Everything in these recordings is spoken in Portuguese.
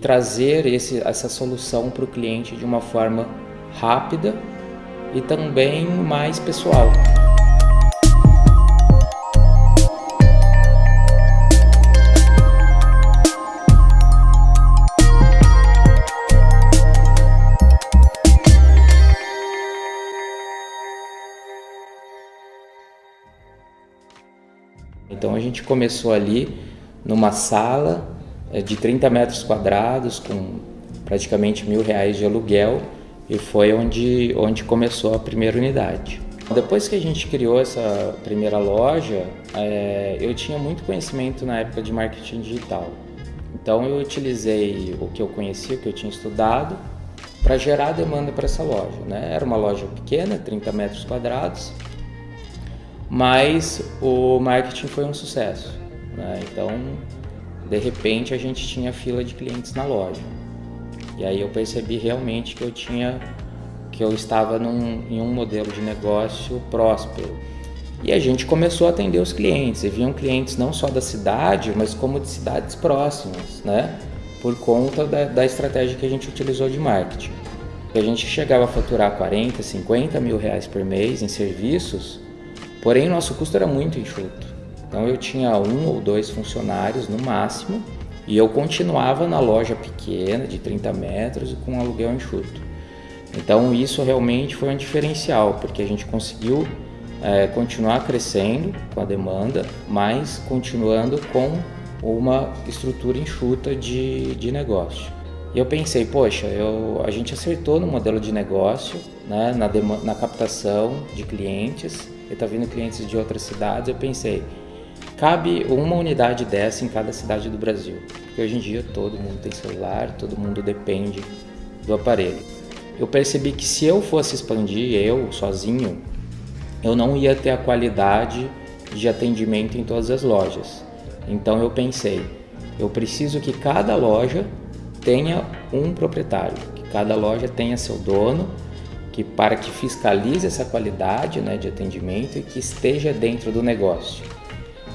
trazer esse, essa solução para o cliente de uma forma rápida e também mais pessoal. Então a gente começou ali numa sala de 30 metros quadrados com praticamente mil reais de aluguel e foi onde, onde começou a primeira unidade. Depois que a gente criou essa primeira loja, é, eu tinha muito conhecimento na época de marketing digital. Então eu utilizei o que eu conhecia, o que eu tinha estudado, para gerar demanda para essa loja. Né? Era uma loja pequena, 30 metros quadrados, mas o marketing foi um sucesso. Né? Então, de repente, a gente tinha fila de clientes na loja. E aí eu percebi realmente que eu tinha que eu estava num, em um modelo de negócio próspero. E a gente começou a atender os clientes, e vinham clientes não só da cidade, mas como de cidades próximas, né? Por conta da, da estratégia que a gente utilizou de marketing. A gente chegava a faturar 40, 50 mil reais por mês em serviços, Porém, nosso custo era muito enxuto. Então eu tinha um ou dois funcionários no máximo e eu continuava na loja pequena de 30 metros e com um aluguel enxuto. Então isso realmente foi um diferencial, porque a gente conseguiu é, continuar crescendo com a demanda, mas continuando com uma estrutura enxuta de, de negócio. E eu pensei, poxa, eu, a gente acertou no modelo de negócio, né, na, na captação de clientes, e está vindo clientes de outras cidades, eu pensei, cabe uma unidade dessa em cada cidade do Brasil. Porque hoje em dia todo mundo tem celular, todo mundo depende do aparelho. Eu percebi que se eu fosse expandir, eu sozinho, eu não ia ter a qualidade de atendimento em todas as lojas. Então eu pensei, eu preciso que cada loja tenha um proprietário, que cada loja tenha seu dono que para que fiscalize essa qualidade né, de atendimento e que esteja dentro do negócio.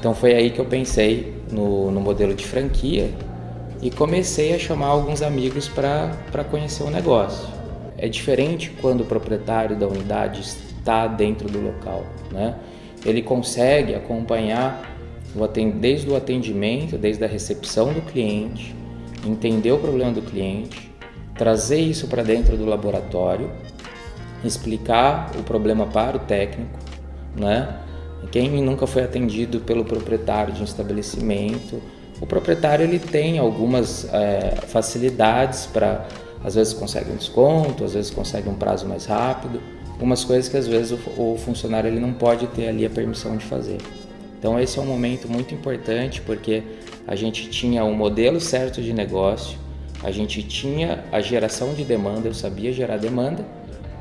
Então foi aí que eu pensei no, no modelo de franquia e comecei a chamar alguns amigos para conhecer o negócio. É diferente quando o proprietário da unidade está dentro do local, né? Ele consegue acompanhar desde o atendimento, desde a recepção do cliente, entender o problema do cliente, trazer isso para dentro do laboratório explicar o problema para o técnico, né? Quem nunca foi atendido pelo proprietário de um estabelecimento, o proprietário ele tem algumas é, facilidades para, às vezes consegue um desconto, às vezes consegue um prazo mais rápido, algumas coisas que às vezes o, o funcionário ele não pode ter ali a permissão de fazer. Então esse é um momento muito importante porque a gente tinha um modelo certo de negócio, a gente tinha a geração de demanda, eu sabia gerar demanda,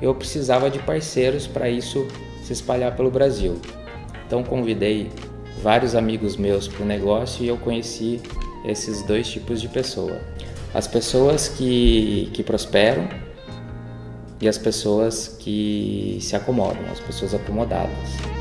eu precisava de parceiros para isso se espalhar pelo Brasil. Então convidei vários amigos meus para o negócio e eu conheci esses dois tipos de pessoa. As pessoas que, que prosperam e as pessoas que se acomodam, as pessoas acomodadas.